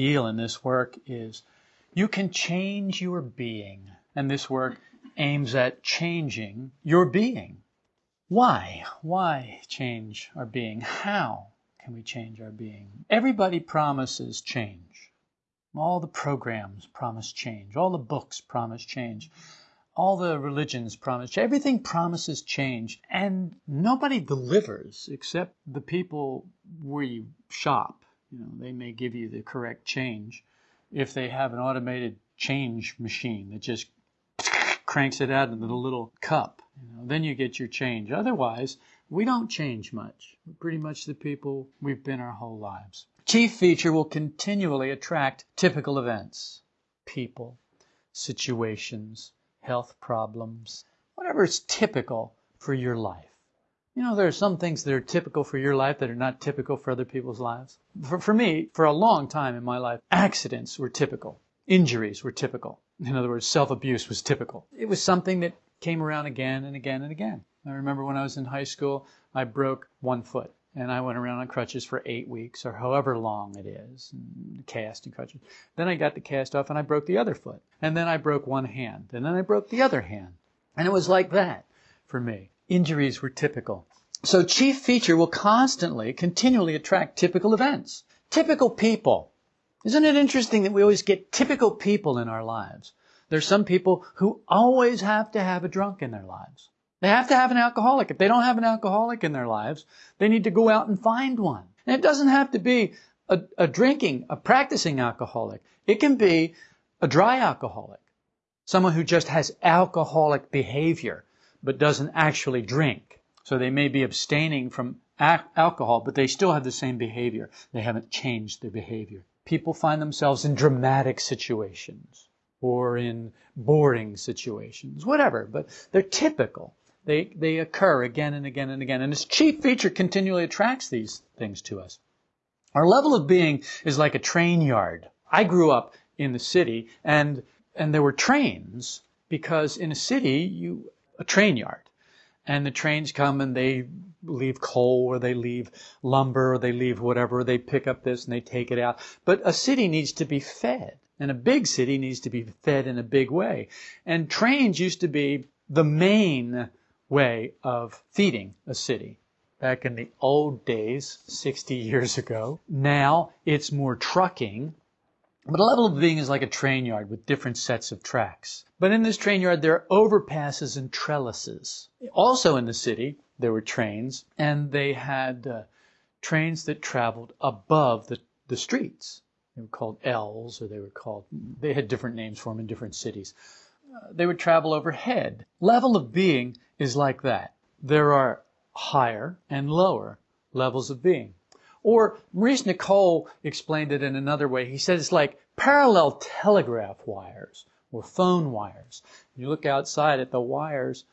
Deal in this work is you can change your being. And this work aims at changing your being. Why? Why change our being? How can we change our being? Everybody promises change. All the programs promise change. All the books promise change. All the religions promise change. Everything promises change. And nobody delivers except the people we shop. You know, they may give you the correct change if they have an automated change machine that just cranks it out into the little cup. You know, then you get your change. Otherwise, we don't change much. We're pretty much the people we've been our whole lives. Chief feature will continually attract typical events, people, situations, health problems, whatever is typical for your life. You know, there are some things that are typical for your life that are not typical for other people's lives. For, for me, for a long time in my life, accidents were typical. Injuries were typical. In other words, self-abuse was typical. It was something that came around again and again and again. I remember when I was in high school, I broke one foot and I went around on crutches for eight weeks or however long it is, and cast and crutches. Then I got the cast off and I broke the other foot. And then I broke one hand. And then I broke the other hand. And it was like that for me. Injuries were typical. So chief feature will constantly, continually attract typical events. Typical people. Isn't it interesting that we always get typical people in our lives? There's some people who always have to have a drunk in their lives. They have to have an alcoholic. If they don't have an alcoholic in their lives, they need to go out and find one. And it doesn't have to be a, a drinking, a practicing alcoholic. It can be a dry alcoholic. Someone who just has alcoholic behavior, but doesn't actually drink. So they may be abstaining from alcohol, but they still have the same behavior. They haven't changed their behavior. People find themselves in dramatic situations or in boring situations, whatever, but they're typical. They, they occur again and again and again. And this chief feature continually attracts these things to us. Our level of being is like a train yard. I grew up in the city and, and there were trains because in a city, you, a train yard. And the trains come and they leave coal or they leave lumber or they leave whatever. They pick up this and they take it out. But a city needs to be fed. And a big city needs to be fed in a big way. And trains used to be the main way of feeding a city. Back in the old days, 60 years ago. Now it's more trucking. But a level of being is like a train yard with different sets of tracks. But in this train yard, there are overpasses and trellises. Also in the city, there were trains, and they had uh, trains that traveled above the, the streets. They were called L's, or they were called, they had different names for them in different cities. Uh, they would travel overhead. Level of being is like that. There are higher and lower levels of being. Or Maurice Nicoll explained it in another way. He said it's like parallel telegraph wires or phone wires. You look outside at the wires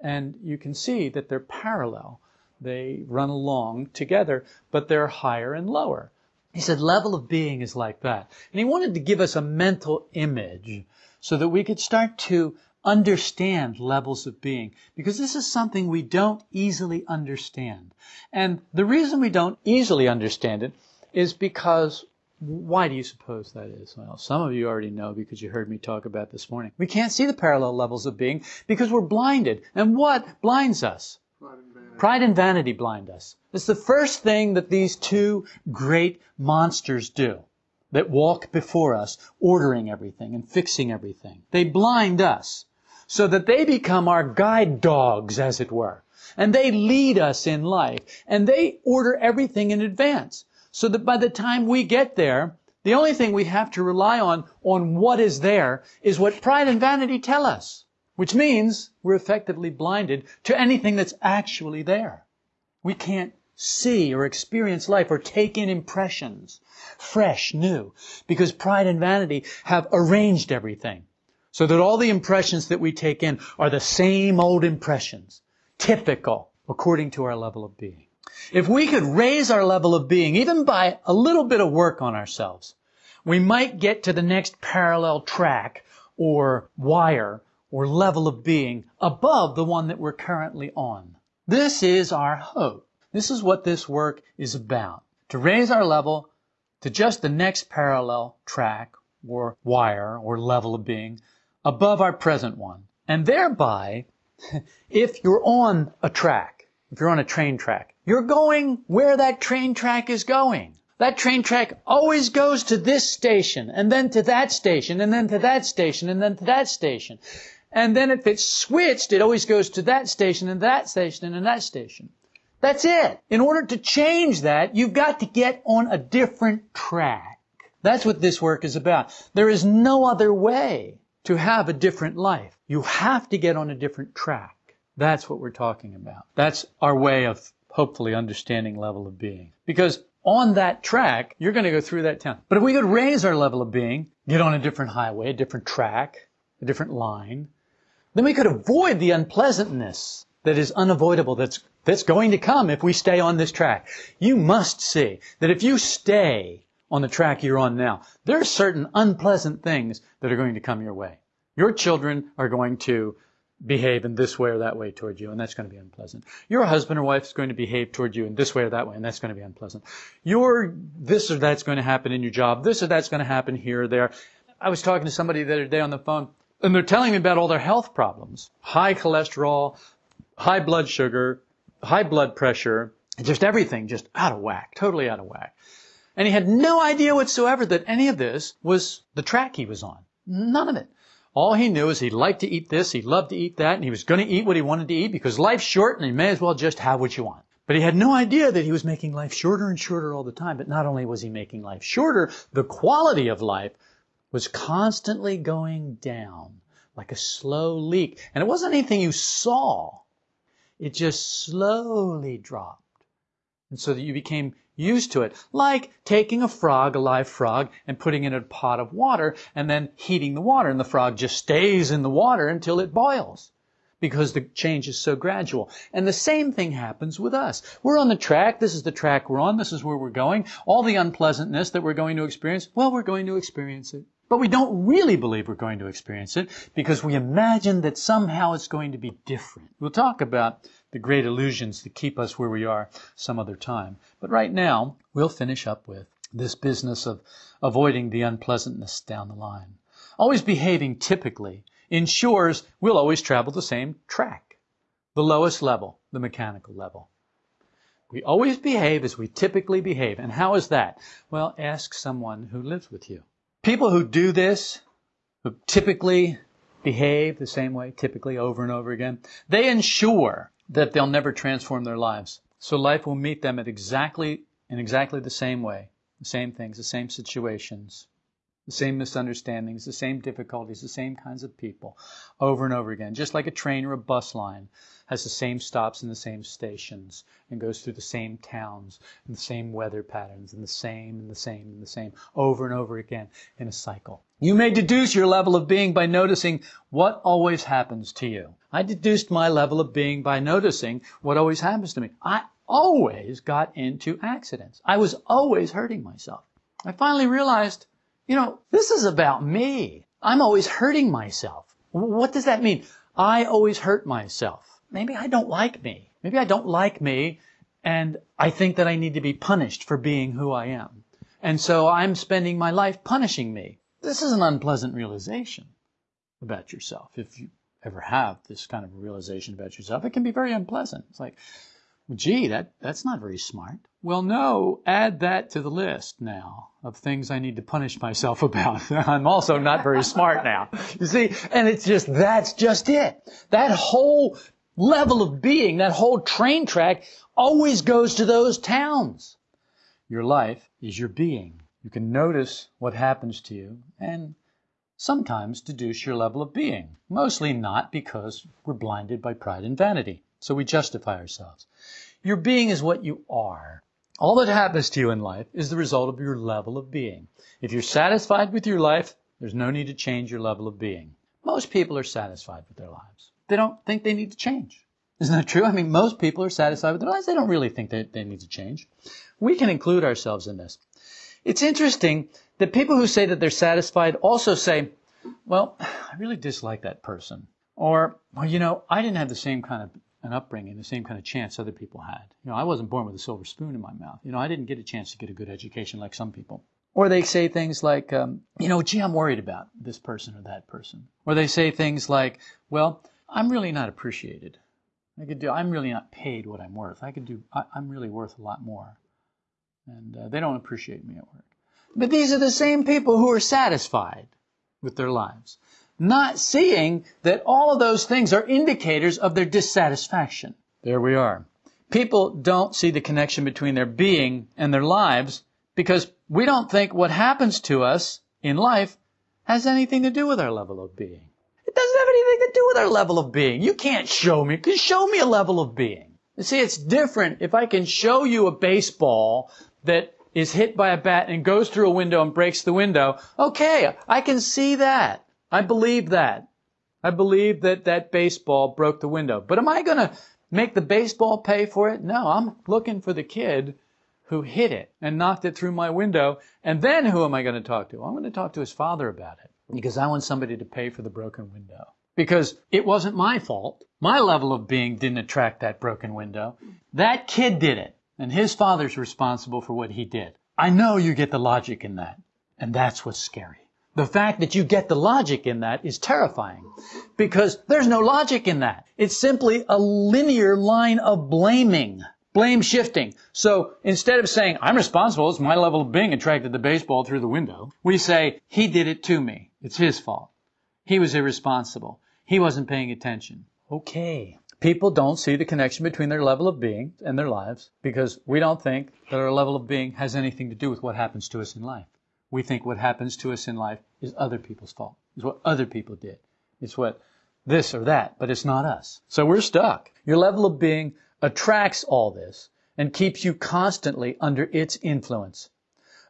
and you can see that they're parallel. They run along together, but they're higher and lower. He said level of being is like that. And he wanted to give us a mental image so that we could start to understand levels of being because this is something we don't easily understand. And the reason we don't easily understand it is because why do you suppose that is? Well, some of you already know because you heard me talk about this morning. We can't see the parallel levels of being because we're blinded. And what blinds us? Pride and vanity. Pride and vanity blind us. It's the first thing that these two great monsters do that walk before us, ordering everything and fixing everything. They blind us so that they become our guide dogs, as it were. And they lead us in life. And they order everything in advance. So that by the time we get there, the only thing we have to rely on, on what is there, is what pride and vanity tell us. Which means we're effectively blinded to anything that's actually there. We can't see or experience life or take in impressions, fresh, new, because pride and vanity have arranged everything. So that all the impressions that we take in are the same old impressions, typical according to our level of being. If we could raise our level of being, even by a little bit of work on ourselves, we might get to the next parallel track or wire or level of being above the one that we're currently on. This is our hope. This is what this work is about. To raise our level to just the next parallel track or wire or level of being above our present one. And thereby, if you're on a track, if you're on a train track, you're going where that train track is going. That train track always goes to this station, and then to that station, and then to that station, and then to that station. And then if it's switched, it always goes to that station, and that station, and that station. That's it. In order to change that, you've got to get on a different track. That's what this work is about. There is no other way to have a different life. You have to get on a different track. That's what we're talking about. That's our way of hopefully understanding level of being. Because on that track, you're going to go through that town. But if we could raise our level of being, get on a different highway, a different track, a different line, then we could avoid the unpleasantness that is unavoidable that's that's going to come if we stay on this track. You must see that if you stay on the track you're on now, there are certain unpleasant things that are going to come your way. Your children are going to behave in this way or that way toward you, and that's going to be unpleasant. Your husband or wife is going to behave toward you in this way or that way, and that's going to be unpleasant. Your this or that's going to happen in your job, this or that's going to happen here or there. I was talking to somebody the other day on the phone, and they're telling me about all their health problems. High cholesterol, high blood sugar, high blood pressure, just everything just out of whack, totally out of whack. And he had no idea whatsoever that any of this was the track he was on. None of it. All he knew is he liked to eat this, he loved to eat that, and he was going to eat what he wanted to eat because life's short and you may as well just have what you want. But he had no idea that he was making life shorter and shorter all the time. But not only was he making life shorter, the quality of life was constantly going down like a slow leak. And it wasn't anything you saw. It just slowly dropped. And so that you became used to it. Like taking a frog, a live frog, and putting it in a pot of water and then heating the water. And the frog just stays in the water until it boils because the change is so gradual. And the same thing happens with us. We're on the track. This is the track we're on. This is where we're going. All the unpleasantness that we're going to experience, well, we're going to experience it. But we don't really believe we're going to experience it because we imagine that somehow it's going to be different. We'll talk about the great illusions that keep us where we are some other time. But right now, we'll finish up with this business of avoiding the unpleasantness down the line. Always behaving typically ensures we'll always travel the same track, the lowest level, the mechanical level. We always behave as we typically behave. And how is that? Well, ask someone who lives with you. People who do this, who typically behave the same way, typically over and over again, they ensure that they'll never transform their lives. So life will meet them at exactly in exactly the same way, the same things, the same situations, the same misunderstandings, the same difficulties, the same kinds of people over and over again. Just like a train or a bus line has the same stops and the same stations and goes through the same towns and the same weather patterns and the same and the same and the same over and over again in a cycle. You may deduce your level of being by noticing what always happens to you. I deduced my level of being by noticing what always happens to me. I always got into accidents. I was always hurting myself. I finally realized, you know, this is about me. I'm always hurting myself. What does that mean? I always hurt myself. Maybe I don't like me. Maybe I don't like me and I think that I need to be punished for being who I am. And so I'm spending my life punishing me. This is an unpleasant realization about yourself. If you ever have this kind of realization about yourself, it can be very unpleasant. It's like, gee, that, that's not very smart. Well, no, add that to the list now of things I need to punish myself about. I'm also not very smart now. You see, and it's just, that's just it. That whole level of being, that whole train track always goes to those towns. Your life is your being. You can notice what happens to you and sometimes deduce your level of being. Mostly not because we're blinded by pride and vanity. So we justify ourselves. Your being is what you are. All that happens to you in life is the result of your level of being. If you're satisfied with your life, there's no need to change your level of being. Most people are satisfied with their lives. They don't think they need to change. Isn't that true? I mean, most people are satisfied with their lives. They don't really think they, they need to change. We can include ourselves in this. It's interesting that people who say that they're satisfied also say, well, I really dislike that person. Or, well, you know, I didn't have the same kind of an upbringing, the same kind of chance other people had. You know, I wasn't born with a silver spoon in my mouth. You know, I didn't get a chance to get a good education like some people. Or they say things like, um, you know, gee, I'm worried about this person or that person. Or they say things like, well, I'm really not appreciated. I could do, I'm really not paid what I'm worth. I could do, I, am really worth a lot more. And uh, they don't appreciate me at work. But these are the same people who are satisfied with their lives, not seeing that all of those things are indicators of their dissatisfaction. There we are. People don't see the connection between their being and their lives because we don't think what happens to us in life has anything to do with our level of being. It doesn't have anything to do with our level of being. You can't show me, because show me a level of being. You see, it's different if I can show you a baseball that is hit by a bat and goes through a window and breaks the window. Okay, I can see that. I believe that. I believe that that baseball broke the window. But am I going to make the baseball pay for it? No, I'm looking for the kid who hit it and knocked it through my window. And then who am I going to talk to? I'm going to talk to his father about it because I want somebody to pay for the broken window. Because it wasn't my fault. My level of being didn't attract that broken window. That kid did it. And his father's responsible for what he did. I know you get the logic in that. And that's what's scary. The fact that you get the logic in that is terrifying because there's no logic in that. It's simply a linear line of blaming, blame shifting. So instead of saying, I'm responsible, it's my level of being attracted the baseball through the window, we say, he did it to me. It's his fault. He was irresponsible. He wasn't paying attention. Okay. People don't see the connection between their level of being and their lives because we don't think that our level of being has anything to do with what happens to us in life. We think what happens to us in life is other people's fault. It's what other people did. It's what this or that, but it's not us. So we're stuck. Your level of being attracts all this and keeps you constantly under its influence.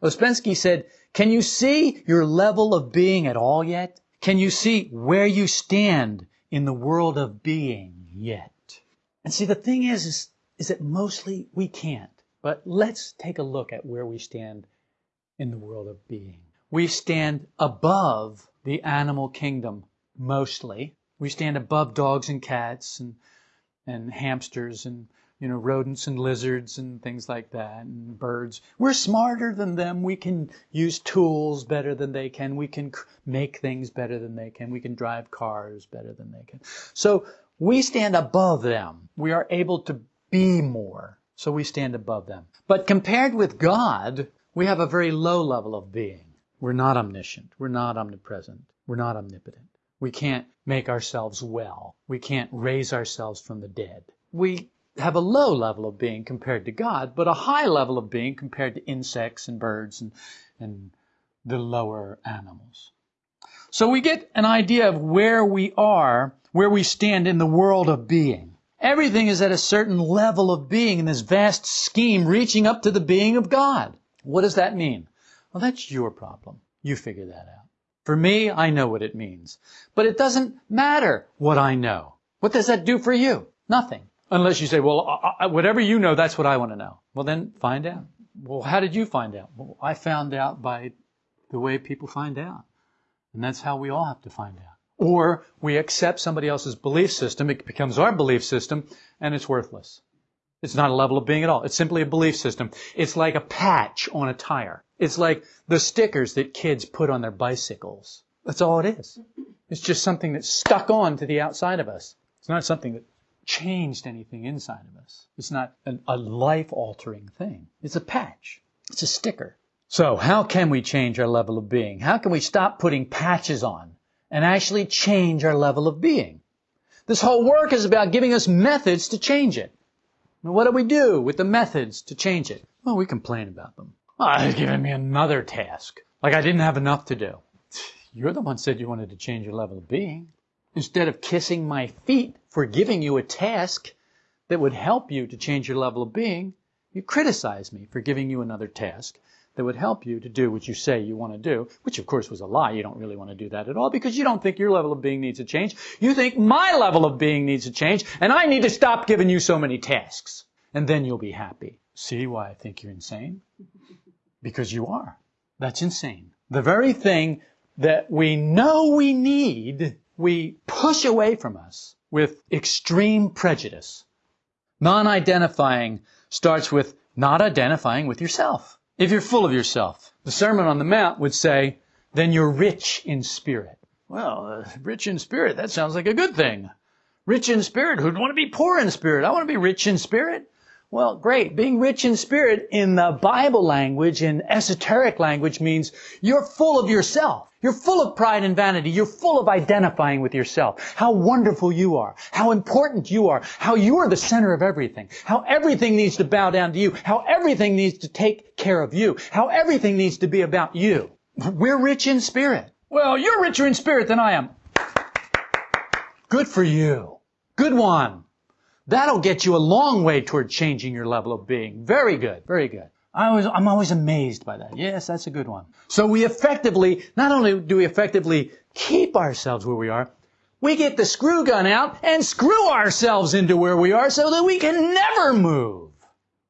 Ouspensky said, can you see your level of being at all yet? Can you see where you stand in the world of being yet? And see, the thing is, is, is that mostly we can't. But let's take a look at where we stand in the world of being. We stand above the animal kingdom, mostly. We stand above dogs and cats and, and hamsters and you know, rodents and lizards and things like that, and birds. We're smarter than them. We can use tools better than they can. We can make things better than they can. We can drive cars better than they can. So we stand above them. We are able to be more. So we stand above them. But compared with God, we have a very low level of being. We're not omniscient. We're not omnipresent. We're not omnipotent. We can't make ourselves well. We can't raise ourselves from the dead. We have a low level of being compared to God, but a high level of being compared to insects and birds and, and the lower animals. So we get an idea of where we are, where we stand in the world of being. Everything is at a certain level of being in this vast scheme reaching up to the being of God. What does that mean? Well, that's your problem. You figure that out. For me, I know what it means. But it doesn't matter what I know. What does that do for you? Nothing. Unless you say, well, I, whatever you know, that's what I want to know. Well, then find out. Well, how did you find out? Well, I found out by the way people find out. And that's how we all have to find out. Or we accept somebody else's belief system, it becomes our belief system, and it's worthless. It's not a level of being at all. It's simply a belief system. It's like a patch on a tire. It's like the stickers that kids put on their bicycles. That's all it is. It's just something that's stuck on to the outside of us. It's not something that changed anything inside of us. It's not an, a life altering thing. It's a patch. It's a sticker. So how can we change our level of being? How can we stop putting patches on and actually change our level of being? This whole work is about giving us methods to change it. Now, what do we do with the methods to change it? Well, we complain about them. Ah, oh, they're giving me another task. Like I didn't have enough to do. You're the one said you wanted to change your level of being. Instead of kissing my feet for giving you a task that would help you to change your level of being, you criticize me for giving you another task that would help you to do what you say you want to do, which of course was a lie. You don't really want to do that at all because you don't think your level of being needs to change. You think my level of being needs to change and I need to stop giving you so many tasks. And then you'll be happy. See why I think you're insane? Because you are. That's insane. The very thing that we know we need we push away from us with extreme prejudice. Non-identifying starts with not identifying with yourself. If you're full of yourself, the Sermon on the Mount would say, then you're rich in spirit. Well, uh, rich in spirit, that sounds like a good thing. Rich in spirit, who'd want to be poor in spirit? I want to be rich in spirit. Well, great. Being rich in spirit in the Bible language, in esoteric language, means you're full of yourself. You're full of pride and vanity. You're full of identifying with yourself. How wonderful you are. How important you are. How you are the center of everything. How everything needs to bow down to you. How everything needs to take care of you. How everything needs to be about you. We're rich in spirit. Well, you're richer in spirit than I am. Good for you. Good one. That'll get you a long way toward changing your level of being. Very good, very good. I was, I'm always amazed by that. Yes, that's a good one. So we effectively, not only do we effectively keep ourselves where we are, we get the screw gun out and screw ourselves into where we are so that we can never move.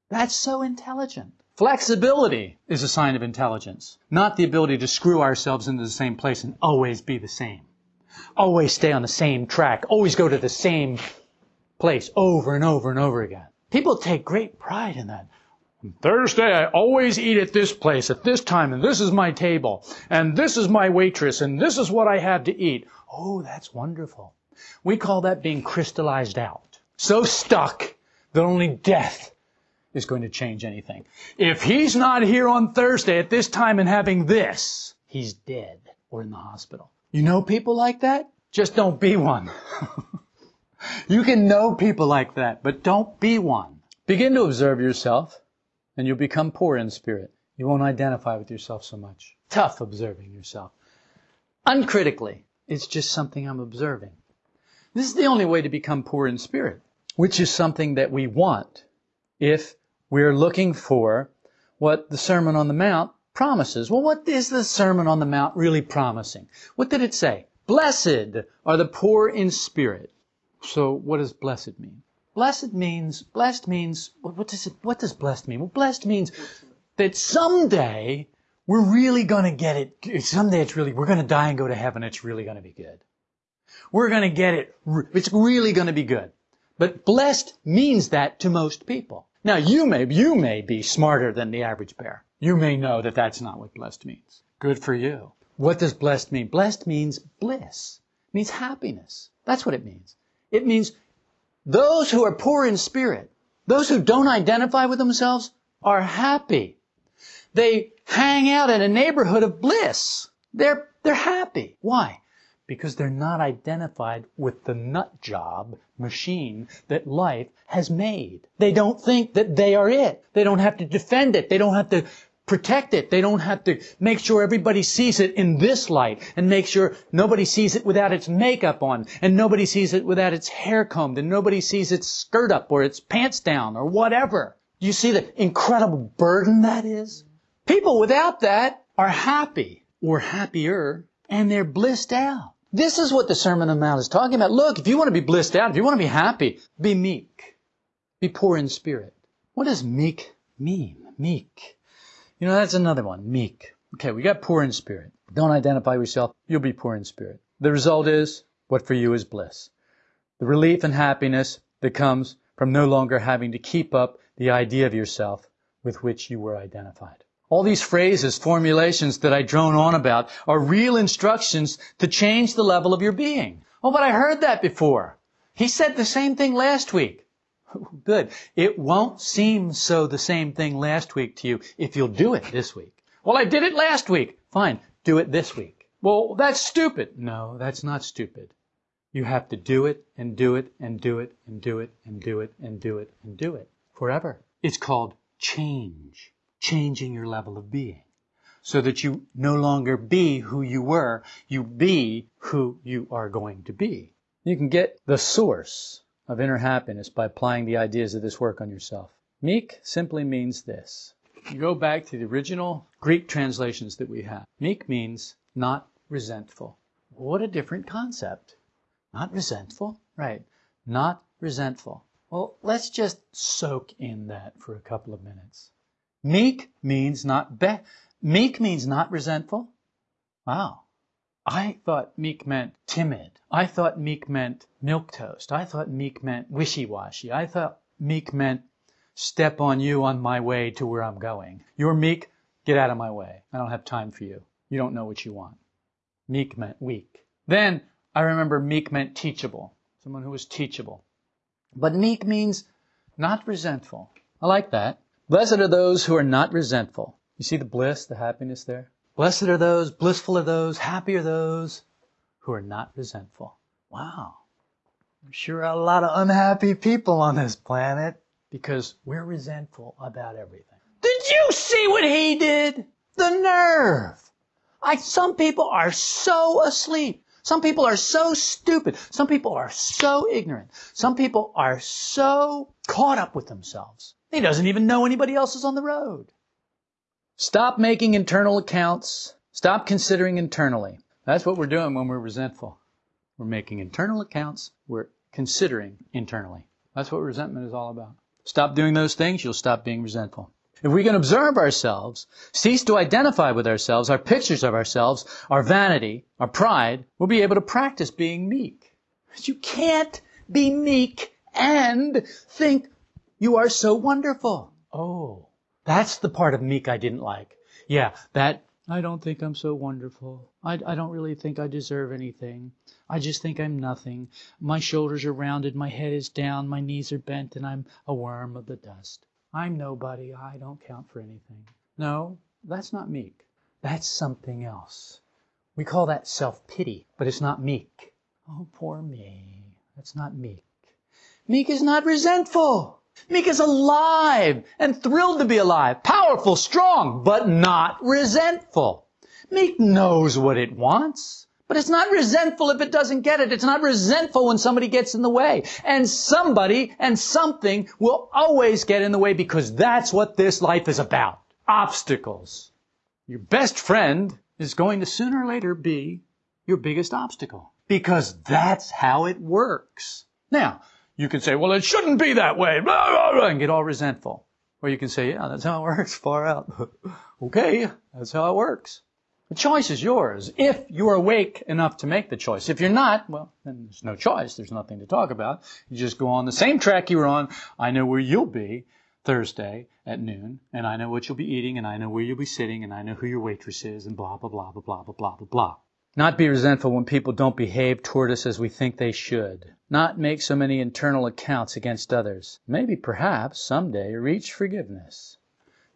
That's so intelligent. Flexibility is a sign of intelligence, not the ability to screw ourselves into the same place and always be the same. Always stay on the same track, always go to the same place over and over and over again. People take great pride in that. Thursday, I always eat at this place at this time, and this is my table, and this is my waitress, and this is what I have to eat. Oh, that's wonderful. We call that being crystallized out. So stuck that only death is going to change anything. If he's not here on Thursday at this time and having this, he's dead or in the hospital. You know people like that? Just don't be one. You can know people like that, but don't be one. Begin to observe yourself, and you'll become poor in spirit. You won't identify with yourself so much. Tough observing yourself. Uncritically, it's just something I'm observing. This is the only way to become poor in spirit, which is something that we want if we're looking for what the Sermon on the Mount promises. Well, what is the Sermon on the Mount really promising? What did it say? Blessed are the poor in spirit. So what does blessed mean? Blessed means, blessed means, what does it, what does blessed mean? Well, blessed means that someday we're really going to get it. Someday it's really, we're going to die and go to heaven. It's really going to be good. We're going to get it. It's really going to be good. But blessed means that to most people. Now you may, you may be smarter than the average bear. You may know that that's not what blessed means. Good for you. What does blessed mean? Blessed means bliss. It means happiness. That's what it means. It means those who are poor in spirit, those who don't identify with themselves, are happy. They hang out in a neighborhood of bliss. They're, they're happy. Why? Because they're not identified with the nut job machine that life has made. They don't think that they are it. They don't have to defend it. They don't have to protect it. They don't have to make sure everybody sees it in this light and make sure nobody sees it without its makeup on and nobody sees it without its hair combed and nobody sees its skirt up or its pants down or whatever. You see the incredible burden that is? People without that are happy or happier and they're blissed out. This is what the Sermon on the Mount is talking about. Look, if you want to be blissed out, if you want to be happy, be meek. Be poor in spirit. What does meek mean? Meek. You know, that's another one. Meek. Okay, we got poor in spirit. Don't identify yourself. You'll be poor in spirit. The result is what for you is bliss. The relief and happiness that comes from no longer having to keep up the idea of yourself with which you were identified. All these phrases, formulations that I drone on about are real instructions to change the level of your being. Oh, but I heard that before. He said the same thing last week. Good. It won't seem so the same thing last week to you if you'll do it this week. Well, I did it last week. Fine. Do it this week. Well, that's stupid. No, that's not stupid. You have to do it and do it and do it and do it and do it and do it and do it forever. It's called change. Changing your level of being. So that you no longer be who you were, you be who you are going to be. You can get the source of inner happiness by applying the ideas of this work on yourself. Meek simply means this. You go back to the original Greek translations that we have. Meek means not resentful. What a different concept. Not resentful? Right. Not resentful. Well, let's just soak in that for a couple of minutes. Meek means not be- meek means not resentful. Wow. I thought meek meant timid. I thought meek meant milquetoast. I thought meek meant wishy-washy. I thought meek meant step on you on my way to where I'm going. You're meek, get out of my way. I don't have time for you. You don't know what you want. Meek meant weak. Then I remember meek meant teachable. Someone who was teachable. But meek means not resentful. I like that. Blessed are those who are not resentful. You see the bliss, the happiness there? Blessed are those, blissful are those, happy are those who are not resentful. Wow. There sure a lot of unhappy people on this planet because we're resentful about everything. Did you see what he did? The nerve. I, some people are so asleep. Some people are so stupid. Some people are so ignorant. Some people are so caught up with themselves. He doesn't even know anybody else is on the road. Stop making internal accounts. Stop considering internally. That's what we're doing when we're resentful. We're making internal accounts. We're considering internally. That's what resentment is all about. Stop doing those things, you'll stop being resentful. If we can observe ourselves, cease to identify with ourselves, our pictures of ourselves, our vanity, our pride, we'll be able to practice being meek. But you can't be meek and think you are so wonderful. Oh, that's the part of meek I didn't like. Yeah, that I don't think I'm so wonderful. I, I don't really think I deserve anything. I just think I'm nothing. My shoulders are rounded, my head is down, my knees are bent, and I'm a worm of the dust. I'm nobody. I don't count for anything. No, that's not meek. That's something else. We call that self-pity, but it's not meek. Oh, poor me. That's not meek. Meek is not resentful. Meek is alive and thrilled to be alive, powerful, strong, but not resentful. Meek knows what it wants. But it's not resentful if it doesn't get it. It's not resentful when somebody gets in the way. And somebody and something will always get in the way because that's what this life is about. Obstacles. Your best friend is going to sooner or later be your biggest obstacle. Because that's how it works. Now, you can say, well, it shouldn't be that way, blah, blah, blah, and get all resentful. Or you can say, yeah, that's how it works, far out. okay, that's how it works. The choice is yours if you're awake enough to make the choice. If you're not, well, then there's no choice. There's nothing to talk about. You just go on the same track you were on. I know where you'll be Thursday at noon, and I know what you'll be eating, and I know where you'll be sitting, and I know who your waitress is, and blah, blah, blah, blah, blah, blah, blah, blah. Not be resentful when people don't behave toward us as we think they should. Not make so many internal accounts against others. Maybe, perhaps, someday reach forgiveness.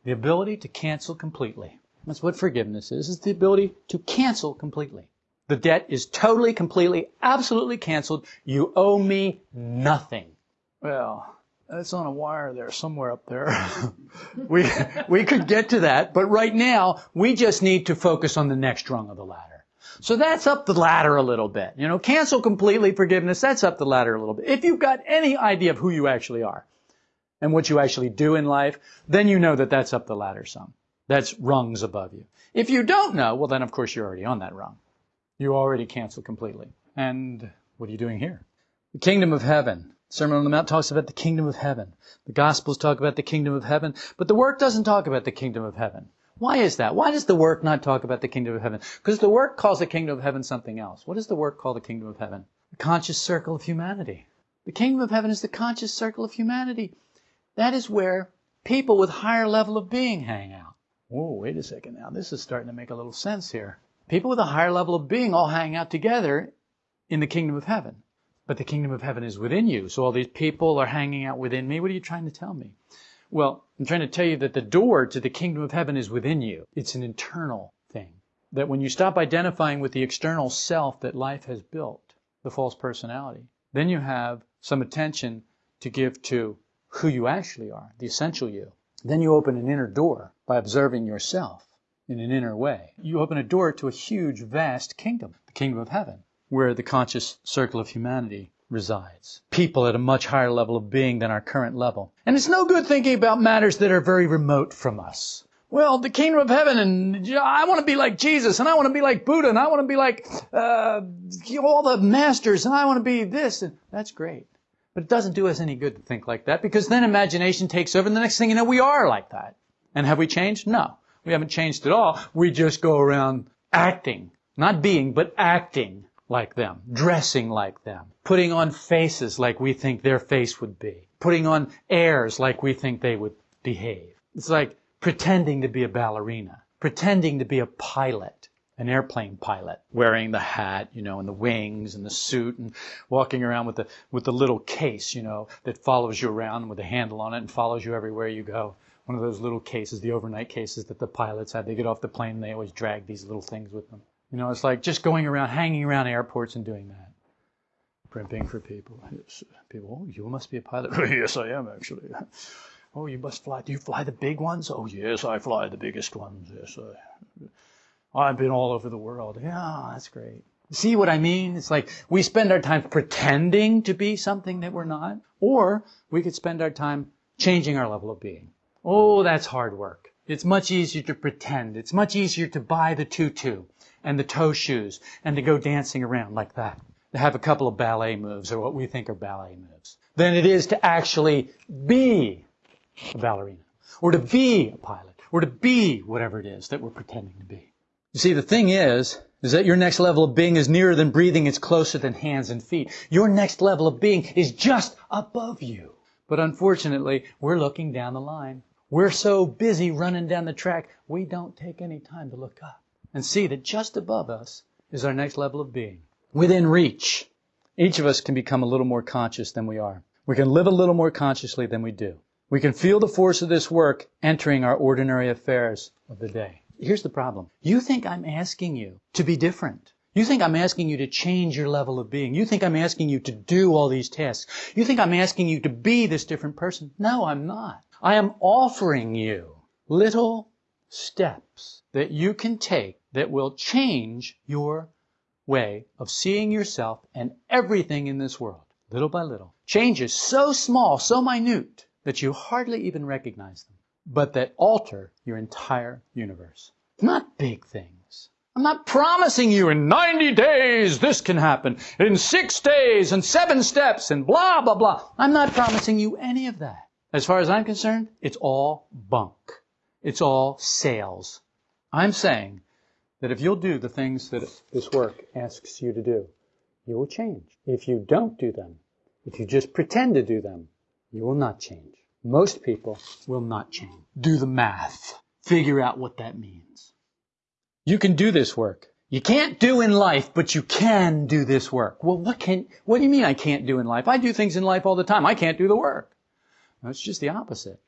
The ability to cancel completely. That's what forgiveness is. It's the ability to cancel completely. The debt is totally, completely, absolutely canceled. You owe me nothing. Well, that's on a wire there, somewhere up there. we, we could get to that, but right now, we just need to focus on the next rung of the ladder. So that's up the ladder a little bit. You know, cancel completely forgiveness, that's up the ladder a little bit. If you've got any idea of who you actually are and what you actually do in life, then you know that that's up the ladder some. That's rungs above you. If you don't know, well then of course you're already on that rung. You already cancel completely. And what are you doing here? The kingdom of heaven. Sermon on the Mount talks about the kingdom of heaven. The Gospels talk about the kingdom of heaven, but the work doesn't talk about the kingdom of heaven. Why is that? Why does the work not talk about the kingdom of heaven? Because the work calls the kingdom of heaven something else. What does the work call the kingdom of heaven? The conscious circle of humanity. The kingdom of heaven is the conscious circle of humanity. That is where people with higher level of being hang out. Whoa, wait a second now. This is starting to make a little sense here. People with a higher level of being all hang out together in the kingdom of heaven. But the kingdom of heaven is within you. So all these people are hanging out within me. What are you trying to tell me? Well, I'm trying to tell you that the door to the kingdom of heaven is within you. It's an internal thing. That when you stop identifying with the external self that life has built, the false personality, then you have some attention to give to who you actually are, the essential you. Then you open an inner door by observing yourself in an inner way. You open a door to a huge, vast kingdom, the kingdom of heaven, where the conscious circle of humanity resides. People at a much higher level of being than our current level. And it's no good thinking about matters that are very remote from us. Well, the kingdom of heaven, and I want to be like Jesus, and I want to be like Buddha, and I want to be like uh, all the masters, and I want to be this. And that's great. But it doesn't do us any good to think like that because then imagination takes over and the next thing you know, we are like that. And have we changed? No. We haven't changed at all. We just go around acting Not being, but acting like them, dressing like them, putting on faces like we think their face would be, putting on airs like we think they would behave. It's like pretending to be a ballerina, pretending to be a pilot, an airplane pilot, wearing the hat, you know, and the wings and the suit and walking around with the with the little case, you know, that follows you around with a handle on it and follows you everywhere you go. One of those little cases, the overnight cases that the pilots had. They get off the plane and they always drag these little things with them. You know, it's like just going around, hanging around airports and doing that. Primping for people. Yes, people, oh, you must be a pilot. yes, I am actually. Oh, you must fly. Do you fly the big ones? Oh, yes, I fly the biggest ones. Yes, I, I've been all over the world. Yeah, that's great. See what I mean? It's like we spend our time pretending to be something that we're not, or we could spend our time changing our level of being. Oh, that's hard work. It's much easier to pretend. It's much easier to buy the tutu and the toe shoes and to go dancing around like that, to have a couple of ballet moves or what we think are ballet moves, than it is to actually be a ballerina or to be a pilot or to be whatever it is that we're pretending to be. You see, the thing is, is that your next level of being is nearer than breathing, it's closer than hands and feet. Your next level of being is just above you. But unfortunately, we're looking down the line. We're so busy running down the track, we don't take any time to look up and see that just above us is our next level of being. Within reach. Each of us can become a little more conscious than we are. We can live a little more consciously than we do. We can feel the force of this work entering our ordinary affairs of the day. Here's the problem. You think I'm asking you to be different. You think I'm asking you to change your level of being. You think I'm asking you to do all these tasks. You think I'm asking you to be this different person. No, I'm not. I am offering you little steps that you can take that will change your way of seeing yourself and everything in this world, little by little. Changes so small, so minute, that you hardly even recognize them, but that alter your entire universe. Not big things. I'm not promising you in 90 days this can happen, in six days and seven steps and blah, blah, blah. I'm not promising you any of that. As far as I'm concerned, it's all bunk. It's all sales. I'm saying that if you'll do the things that this work asks you to do, you will change. If you don't do them, if you just pretend to do them, you will not change. Most people will not change. Do the math. Figure out what that means. You can do this work. You can't do in life, but you can do this work. Well, what can, what do you mean I can't do in life? I do things in life all the time. I can't do the work. No, it's just the opposite.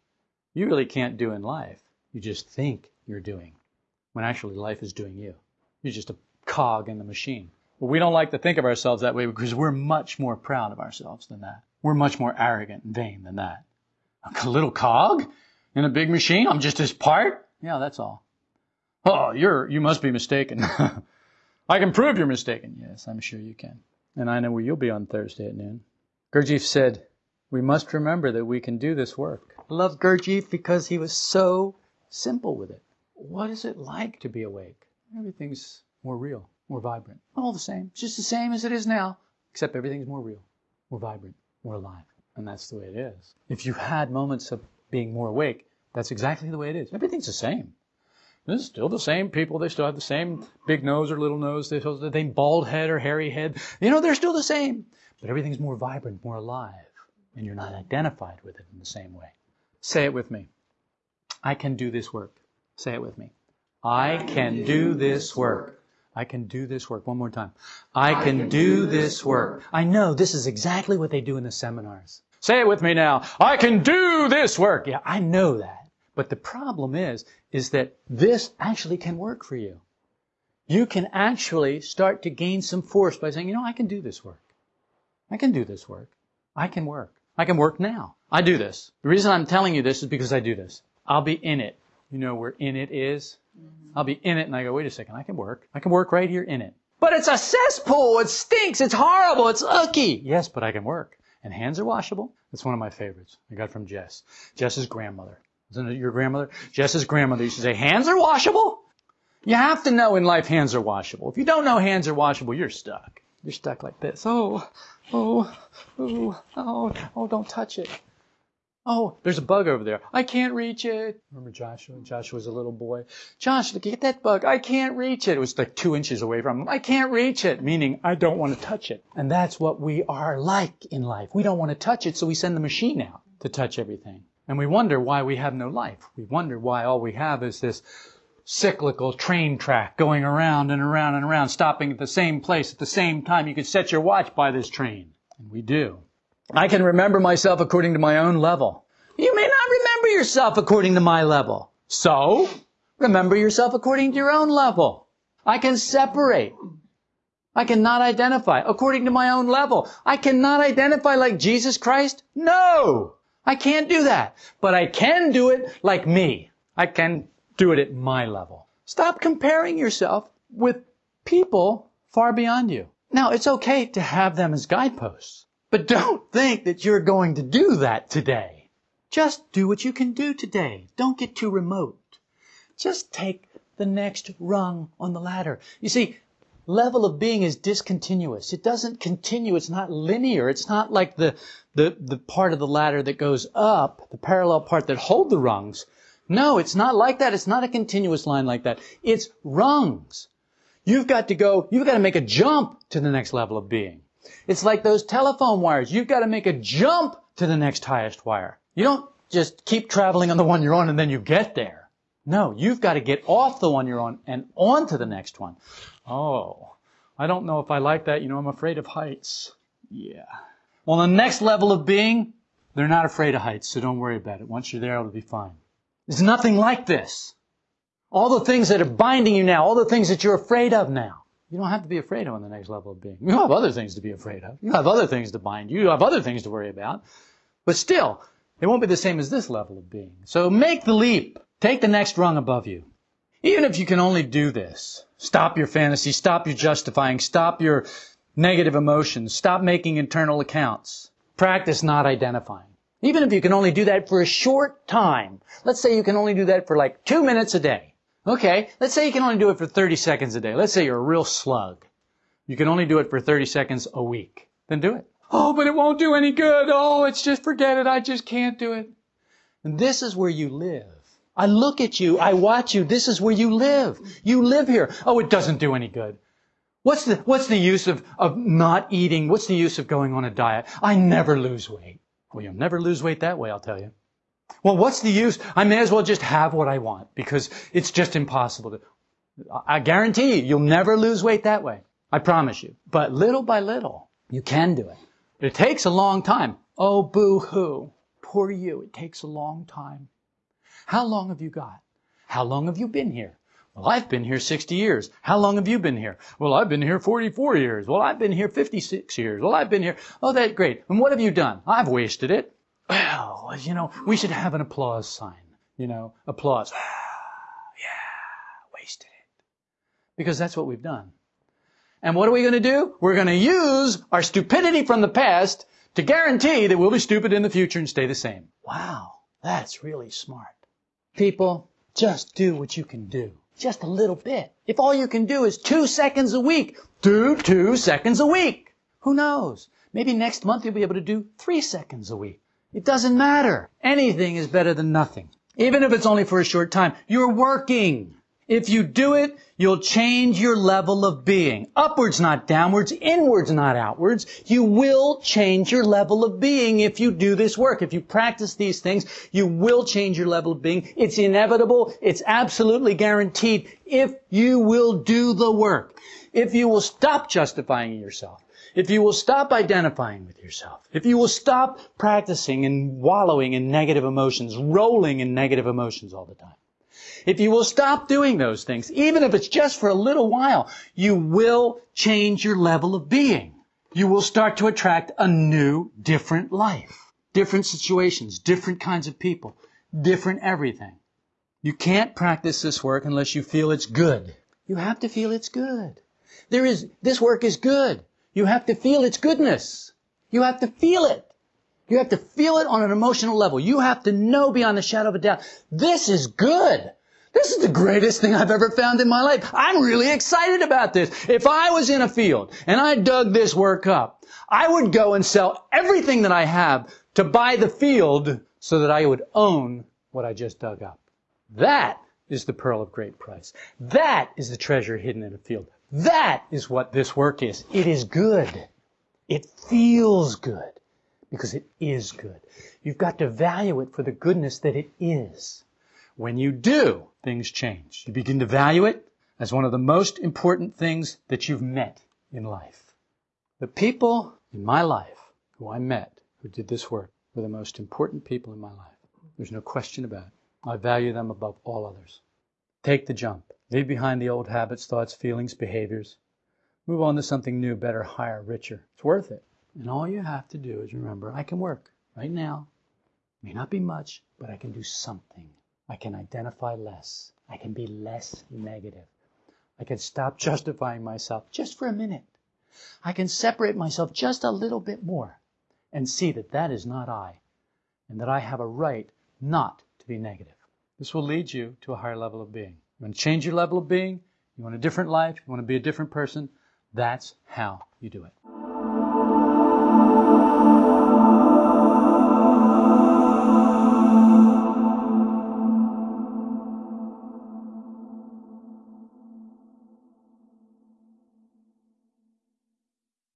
You really can't do in life. You just think you're doing when actually life is doing you. You're just a cog in the machine. But we don't like to think of ourselves that way because we're much more proud of ourselves than that. We're much more arrogant and vain than that. A little cog in a big machine? I'm just his part? Yeah, that's all. Oh, you're, you must be mistaken. I can prove you're mistaken. Yes, I'm sure you can. And I know where you'll be on Thursday at noon. Gurdjieff said, we must remember that we can do this work. I love Gurdjieff because he was so simple with it. What is it like to be awake? Everything's more real, more vibrant. All the same. It's just the same as it is now, except everything's more real, more vibrant, more alive. And that's the way it is. If you had moments of being more awake, that's exactly the way it is. Everything's the same. It's still the same people. They still have the same big nose or little nose. They still have the same bald head or hairy head. You know, they're still the same. But everything's more vibrant, more alive. And you're not identified with it in the same way. Say it with me. I can do this work. Say it with me. I can do this work. I can do this work. One more time. I can do this work. I know this is exactly what they do in the seminars. Say it with me now. I can do this work. Yeah, I know that. But the problem is, is that this actually can work for you. You can actually start to gain some force by saying, you know, I can do this work. I can do this work. I can work. I can work now. I do this. The reason I'm telling you this is because I do this. I'll be in it you know where in it is? Mm-hmm. I'll be in it and I go, wait a second, I can work. I can work right here in it. But it's a cesspool. It stinks. It's horrible. It's icky. Yes, but I can work. And hands are washable. That's one of my favorites. I got from Jess. Jess's grandmother. Isn't it your grandmother? Jess's grandmother used to say, hands are washable? You have to know in life hands are washable. If you don't know hands are washable, you're stuck. You're stuck like this. Oh, oh, oh, oh, oh, don't touch it. Oh, there's a bug over there. I can't reach it. Remember Joshua? Joshua was a little boy. Josh, look at that bug. I can't reach it. It was like two inches away from him. I can't reach it, meaning I don't want to touch it. And that's what we are like in life. We don't want to touch it, so we send the machine out to touch everything. And we wonder why we have no life. We wonder why all we have is this cyclical train track going around and around and around, stopping at the same place at the same time. You could set your watch by this train. And we do. I can remember myself according to my own level. You may not remember yourself according to my level. So, remember yourself according to your own level. I can separate. I cannot identify according to my own level. I cannot identify like Jesus Christ. No! I can't do that. But I can do it like me. I can do it at my level. Stop comparing yourself with people far beyond you. Now, it's okay to have them as guideposts. But don't think that you're going to do that today. Just do what you can do today. Don't get too remote. Just take the next rung on the ladder. You see, level of being is discontinuous. It doesn't continue. It's not linear. It's not like the, the, the part of the ladder that goes up, the parallel part that hold the rungs. No, it's not like that. It's not a continuous line like that. It's rungs. You've got to go, you've got to make a jump to the next level of being. It's like those telephone wires. You've got to make a jump to the next highest wire. You don't just keep traveling on the one you're on and then you get there. No, you've got to get off the one you're on and on to the next one. Oh, I don't know if I like that. You know, I'm afraid of heights. Yeah. Well, the next level of being, they're not afraid of heights, so don't worry about it. Once you're there, it'll be fine. There's nothing like this. All the things that are binding you now, all the things that you're afraid of now, you don't have to be afraid of on the next level of being. You have other things to be afraid of. You have other things to bind you. You have other things to worry about. But still, it won't be the same as this level of being. So make the leap. Take the next rung above you. Even if you can only do this, stop your fantasy, stop your justifying, stop your negative emotions, stop making internal accounts. Practice not identifying. Even if you can only do that for a short time. Let's say you can only do that for like two minutes a day. Okay, let's say you can only do it for 30 seconds a day. Let's say you're a real slug. You can only do it for 30 seconds a week. Then do it. Oh, but it won't do any good. Oh, it's just forget it. I just can't do it. And this is where you live. I look at you. I watch you. This is where you live. You live here. Oh, it doesn't do any good. What's the, what's the use of, of not eating? What's the use of going on a diet? I never lose weight. Well, you'll never lose weight that way, I'll tell you. Well, what's the use? I may as well just have what I want because it's just impossible to. I guarantee you, you'll never lose weight that way. I promise you. But little by little, you can do it. It takes a long time. Oh, boo hoo. Poor you. It takes a long time. How long have you got? How long have you been here? Well, I've been here 60 years. How long have you been here? Well, I've been here 44 years. Well, I've been here 56 years. Well, I've been here. Oh, that's great. And what have you done? I've wasted it. Well, you know, we should have an applause sign. You know, applause. yeah, wasted it. Because that's what we've done. And what are we going to do? We're going to use our stupidity from the past to guarantee that we'll be stupid in the future and stay the same. Wow, that's really smart. People, just do what you can do. Just a little bit. If all you can do is two seconds a week, do two seconds a week. Who knows? Maybe next month you'll be able to do three seconds a week. It doesn't matter. Anything is better than nothing. Even if it's only for a short time, you're working. If you do it, you'll change your level of being. Upwards, not downwards. Inwards, not outwards. You will change your level of being if you do this work. If you practice these things, you will change your level of being. It's inevitable. It's absolutely guaranteed if you will do the work. If you will stop justifying yourself if you will stop identifying with yourself, if you will stop practicing and wallowing in negative emotions, rolling in negative emotions all the time, if you will stop doing those things, even if it's just for a little while, you will change your level of being. You will start to attract a new, different life. Different situations, different kinds of people, different everything. You can't practice this work unless you feel it's good. You have to feel it's good. There is, this work is good. You have to feel its goodness. You have to feel it. You have to feel it on an emotional level. You have to know beyond the shadow of a doubt, this is good. This is the greatest thing I've ever found in my life. I'm really excited about this. If I was in a field and I dug this work up, I would go and sell everything that I have to buy the field so that I would own what I just dug up. That is the pearl of great price. That is the treasure hidden in a field. That is what this work is. It is good. It feels good because it is good. You've got to value it for the goodness that it is. When you do, things change. You begin to value it as one of the most important things that you've met in life. The people in my life who I met who did this work were the most important people in my life. There's no question about it. I value them above all others. Take the jump. Leave behind the old habits, thoughts, feelings, behaviors. Move on to something new, better, higher, richer. It's worth it. And all you have to do is remember, I can work right now. May not be much, but I can do something. I can identify less. I can be less negative. I can stop justifying myself just for a minute. I can separate myself just a little bit more and see that that is not I and that I have a right not to be negative. This will lead you to a higher level of being. You want to change your level of being? You want a different life? You want to be a different person? That's how you do it.